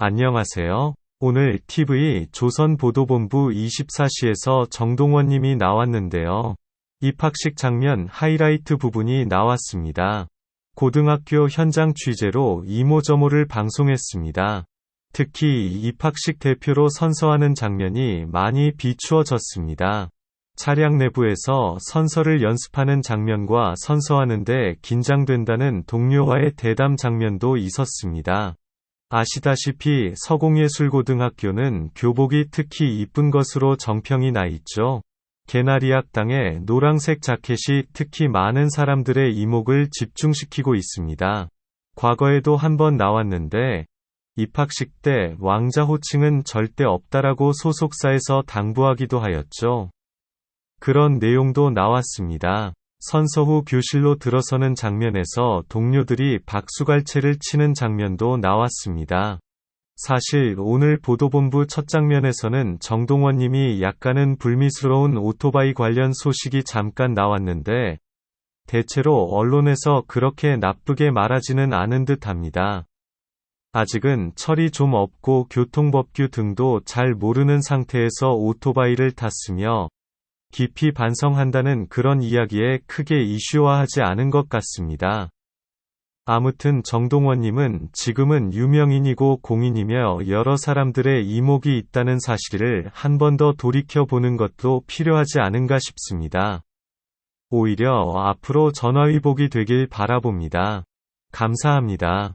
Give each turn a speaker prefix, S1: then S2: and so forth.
S1: 안녕하세요. 오늘 TV 조선보도본부 24시에서 정동원님이 나왔는데요. 입학식 장면 하이라이트 부분이 나왔습니다. 고등학교 현장 취재로 이모저모를 방송했습니다. 특히 입학식 대표로 선서하는 장면이 많이 비추어졌습니다. 차량 내부에서 선서를 연습하는 장면과 선서하는데 긴장된다는 동료와의 대담 장면도 있었습니다. 아시다시피 서공예술고등학교는 교복이 특히 이쁜 것으로 정평이 나 있죠. 개나리 학당의 노란색 자켓이 특히 많은 사람들의 이목을 집중시키고 있습니다. 과거에도 한번 나왔는데 입학식 때 왕자 호칭은 절대 없다라고 소속사에서 당부하기도 하였죠. 그런 내용도 나왔습니다. 선서 후 교실로 들어서는 장면에서 동료들이 박수갈채를 치는 장면도 나왔습니다. 사실 오늘 보도본부 첫 장면에서는 정동원님이 약간은 불미스러운 오토바이 관련 소식이 잠깐 나왔는데 대체로 언론에서 그렇게 나쁘게 말하지는 않은 듯 합니다. 아직은 철이 좀 없고 교통법규 등도 잘 모르는 상태에서 오토바이를 탔으며 깊이 반성한다는 그런 이야기에 크게 이슈화하지 않은 것 같습니다. 아무튼 정동원님은 지금은 유명인이고 공인이며 여러 사람들의 이목이 있다는 사실을 한 번 더 돌이켜 보는 것도 필요하지 않은가 싶습니다. 오히려 앞으로 전화위복이 되길 바라봅니다. 감사합니다.